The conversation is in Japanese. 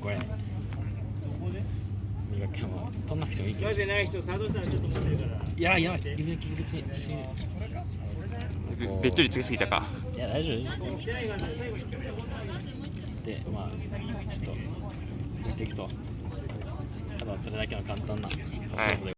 これ磨きも取んなくてもいいけど覚えてない人作動したちょっと持ってるからいやいや指の傷口しべべっとりつけすぎたか。いや大丈夫でまあちょっと見ていくと。ただそれだけの簡単なお仕事ではい